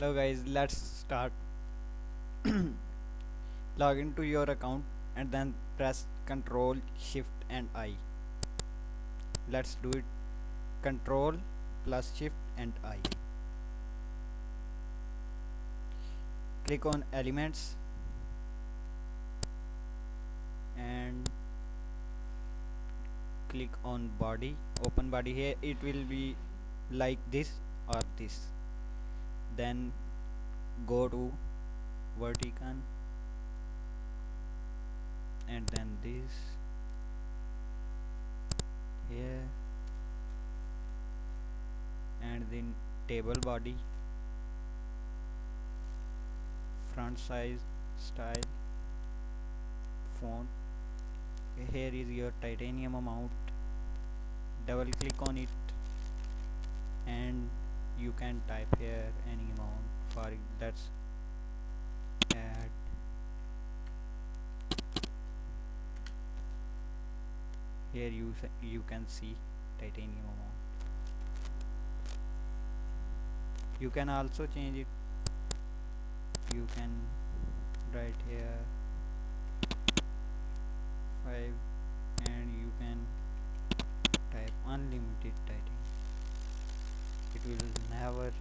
hello guys let's start. Log into your account and then press control shift and I. Let's do it. Control plus shift and I. Click on elements and click on body. Open body here. It will be like this or this then go to vertical and then this here and then table body front size style font here is your titanium amount. Double click on it and you can type here any amount for let's add here you you can see titanium amount. You can also change it. You can write here 5 and you can type unlimited titanium it will never